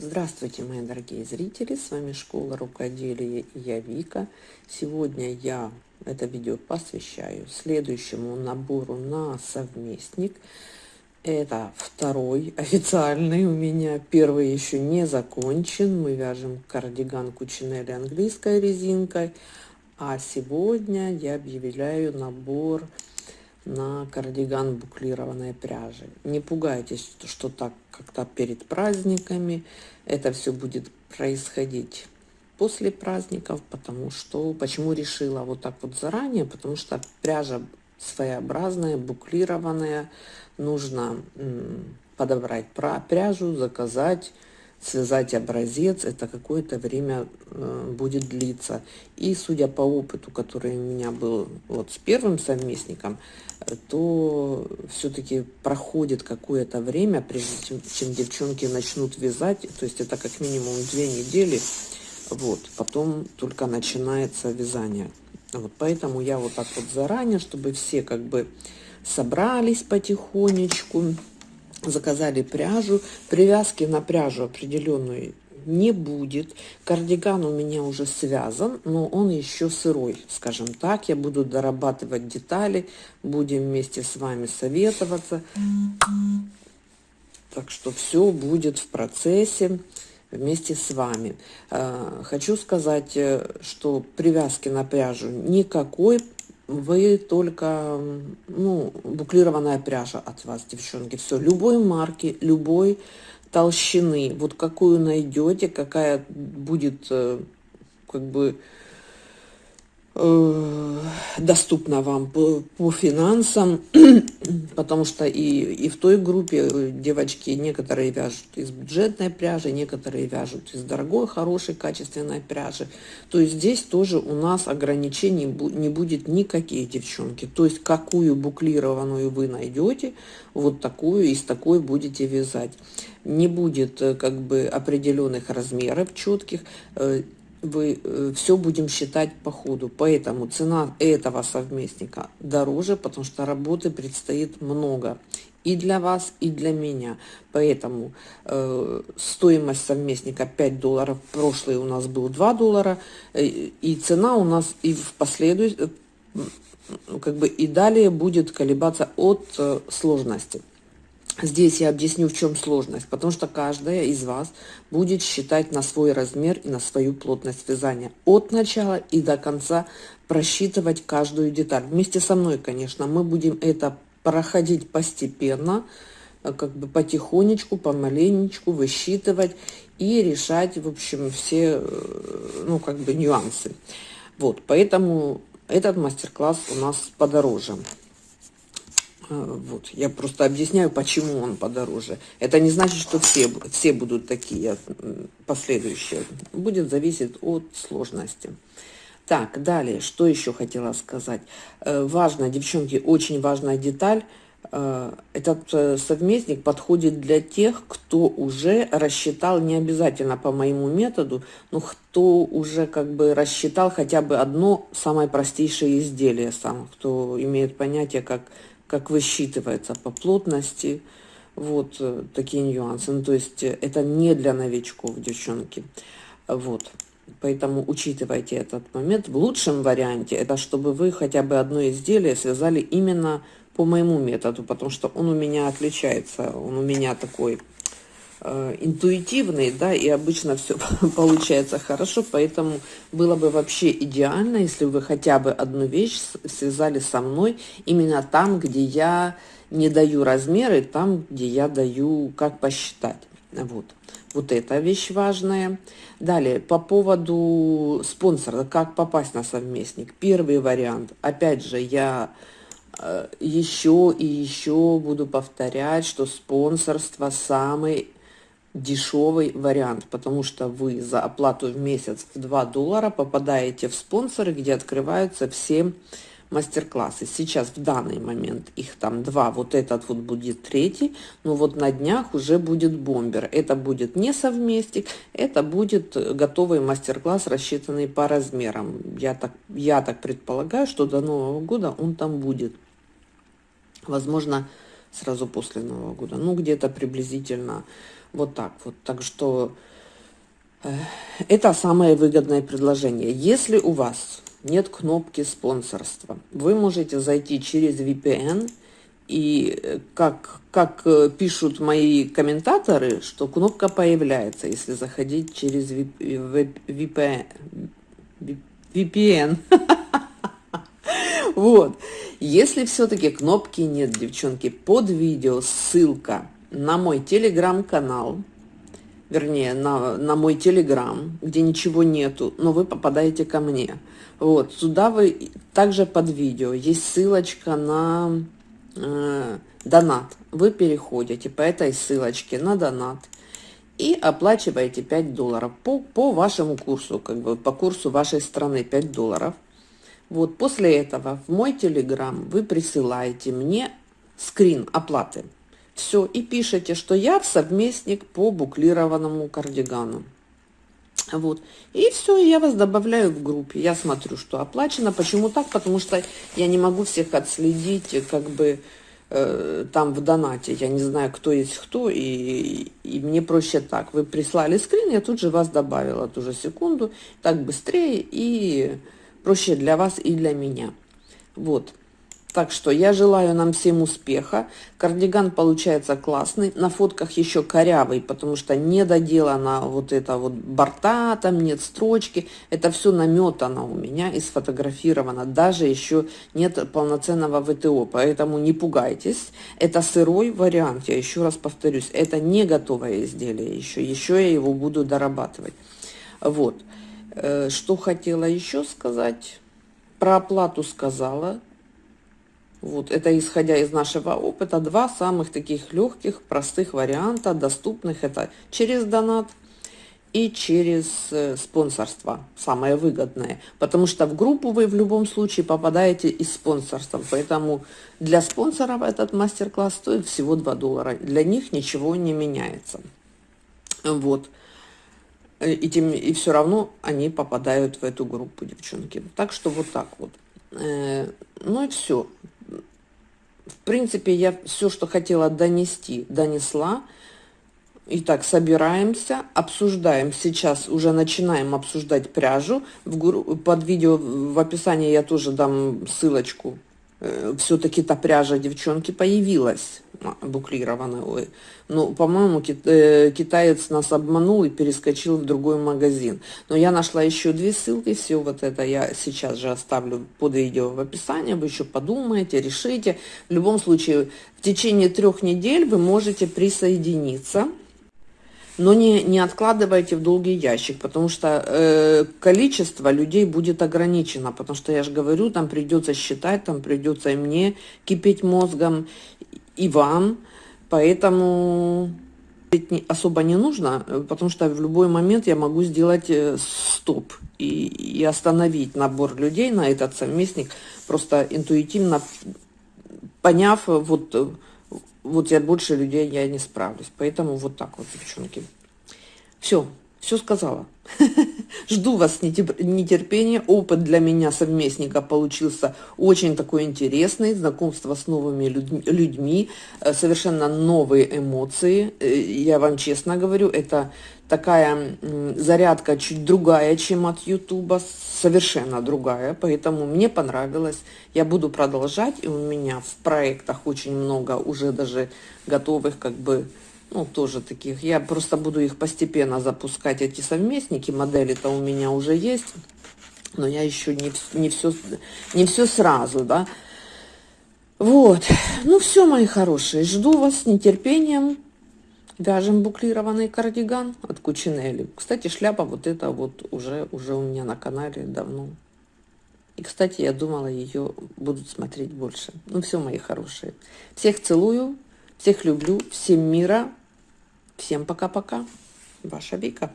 Здравствуйте, мои дорогие зрители! С вами Школа Рукоделия и я Вика. Сегодня я это видео посвящаю следующему набору на совместник. Это второй официальный у меня. Первый еще не закончен. Мы вяжем кардиган Кучинелли английской резинкой. А сегодня я объявляю набор на кардиган буклированной пряжи. Не пугайтесь, что так как-то перед праздниками. Это все будет происходить после праздников, потому что, почему решила вот так вот заранее, потому что пряжа своеобразная, буклированная, нужно подобрать пряжу, заказать, связать образец, это какое-то время э, будет длиться. И судя по опыту, который у меня был вот с первым совместником, э, то все-таки проходит какое-то время, прежде чем, чем девчонки начнут вязать, то есть это как минимум две недели, вот, потом только начинается вязание. Вот, поэтому я вот так вот заранее, чтобы все как бы собрались потихонечку, заказали пряжу. Привязки на пряжу определенную не будет. Кардиган у меня уже связан, но он еще сырой, скажем так. Я буду дорабатывать детали, будем вместе с вами советоваться. Так что все будет в процессе вместе с вами. А, хочу сказать, э, что привязки на пряжу никакой вы только, ну, буклированная пряжа от вас, девчонки. Все, любой марки, любой толщины. Вот какую найдете, какая будет, э, как бы, Э, доступна вам по, по финансам, потому что и, и в той группе э, девочки некоторые вяжут из бюджетной пряжи, некоторые вяжут из дорогой, хорошей, качественной пряжи. То есть здесь тоже у нас ограничений не будет никаких, девчонки. То есть какую буклированную вы найдете, вот такую из такой будете вязать. Не будет э, как бы определенных размеров четких, вы э, все будем считать по ходу. Поэтому цена этого совместника дороже, потому что работы предстоит много. И для вас, и для меня. Поэтому э, стоимость совместника 5 долларов. Прошлый у нас был 2 доллара. Э, и цена у нас и в последующем, э, как бы и далее будет колебаться от э, сложности. Здесь я объясню, в чем сложность, потому что каждая из вас будет считать на свой размер и на свою плотность вязания. От начала и до конца просчитывать каждую деталь. Вместе со мной, конечно, мы будем это проходить постепенно, э, как бы потихонечку, помаленечку, высчитывать и решать, в общем, все, э, ну, как бы нюансы. Вот, поэтому этот мастер-класс у нас подороже. А, вот, я просто объясняю, почему он подороже. Это не значит, что все, все будут такие последующие. Будет зависеть от сложности. Так, далее, что еще хотела сказать. Э, важно, девчонки, очень важная деталь. Э, этот э, совместник подходит для тех, кто уже рассчитал, не обязательно по моему методу, но кто уже как бы рассчитал хотя бы одно самое простейшее изделие сам, кто имеет понятие, как как высчитывается по плотности, вот э, такие нюансы. Ну, то есть э, это не для новичков, девчонки. Вот. Поэтому учитывайте этот момент. В лучшем варианте это чтобы вы хотя бы одно изделие связали именно по моему методу, потому что он у меня отличается. Он у меня такой интуитивный, да, и обычно все получается хорошо, поэтому было бы вообще идеально, если вы хотя бы одну вещь связали со мной именно там, где я не даю размеры, там, где я даю, как посчитать. Вот. Вот эта вещь важная. Далее, по поводу спонсора, как попасть на совместник. Первый вариант, опять же, я э, еще и еще буду повторять, что спонсорство самый дешевый вариант, потому что вы за оплату в месяц в 2 доллара попадаете в спонсоры, где открываются все мастер-классы. Сейчас в данный момент их там два, вот этот вот будет третий, но вот на днях уже будет бомбер. Это будет не совместик, это будет готовый мастер-класс, рассчитанный по размерам. Я так, я так предполагаю, что до Нового года он там будет. Возможно, сразу после Нового года, ну где-то приблизительно Вот так вот. Так что э, это самое выгодное предложение. Если у вас нет кнопки спонсорства, вы можете зайти через VPN и э, как, как э, пишут мои комментаторы, что кнопка появляется, если заходить через VPN. VPN. Вот. Если все-таки кнопки нет, девчонки, под видео ссылка на мой телеграм-канал, вернее, на, на мой телеграм, где ничего нету, но вы попадаете ко мне. Вот, сюда вы, также под видео, есть ссылочка на э, донат. Вы переходите по этой ссылочке на донат и оплачиваете 5 долларов по, по вашему курсу, как бы по курсу вашей страны 5 долларов. Вот после этого в мой телеграм вы присылаете мне скрин оплаты. Все, и пишите, что я совместник по буклированному кардигану. Вот. И все, я вас добавляю в группе. Я смотрю, что оплачено. Почему так? Потому что я не могу всех отследить, как бы, э, там в донате. Я не знаю, кто есть кто, и, и мне проще так. Вы прислали скрин, я тут же вас добавила ту же секунду. Так быстрее и проще для вас и для меня. Вот. Так что я желаю нам всем успеха. Кардиган получается классный. На фотках еще корявый, потому что не доделана вот это вот борта, там нет строчки. Это все наметано у меня и сфотографировано. Даже еще нет полноценного ВТО, поэтому не пугайтесь. Это сырой вариант, я еще раз повторюсь. Это не готовое изделие еще. Еще я его буду дорабатывать. Вот. Э, что хотела еще сказать? Про оплату сказала. Вот, это исходя из нашего опыта, два самых таких легких, простых варианта, доступных. Это через донат и через э, спонсорство, самое выгодное. Потому что в группу вы в любом случае попадаете из спонсорства. Поэтому для спонсоров этот мастер-класс стоит всего 2 доллара. Для них ничего не меняется. Вот. И, тем, и все равно они попадают в эту группу, девчонки. Так что вот так вот. Э, ну и все в принципе, я все, что хотела донести, донесла. Итак, собираемся, обсуждаем. Сейчас уже начинаем обсуждать пряжу. В, под видео в описании я тоже дам ссылочку Э, все-таки та пряжа девчонки появилась а, буклированная. Ну, по-моему, э, китаец нас обманул и перескочил в другой магазин. Но я нашла еще две ссылки, все вот это я сейчас же оставлю под видео в описании, вы еще подумаете, решите. В любом случае, в течение трех недель вы можете присоединиться но не, не откладывайте в долгий ящик, потому что э, количество людей будет ограничено, потому что, я же говорю, там придется считать, там придется и мне кипеть мозгом, и вам, поэтому особо не нужно, потому что в любой момент я могу сделать э, стоп и, и остановить набор людей на этот совместник, просто интуитивно поняв вот вот я больше людей я не справлюсь. Поэтому вот так вот, девчонки. Все, все сказала. Жду вас с нетерпением. Опыт для меня совместника получился очень такой интересный. Знакомство с новыми людьми, э, совершенно новые эмоции. Э, я вам честно говорю, это такая зарядка чуть другая, чем от Ютуба, совершенно другая, поэтому мне понравилось. Я буду продолжать, и у меня в проектах очень много уже даже готовых как бы ну, тоже таких. Я просто буду их постепенно запускать, эти совместники. Модели-то у меня уже есть, но я еще не, не, все, не все сразу, да. Вот. Ну, все, мои хорошие. Жду вас с нетерпением. Вяжем буклированный кардиган от Кучинелли. Кстати, шляпа вот эта вот уже, уже у меня на канале давно. И, кстати, я думала, ее будут смотреть больше. Ну, все, мои хорошие. Всех целую, всех люблю, всем мира. Всем пока-пока. Ваша Вика.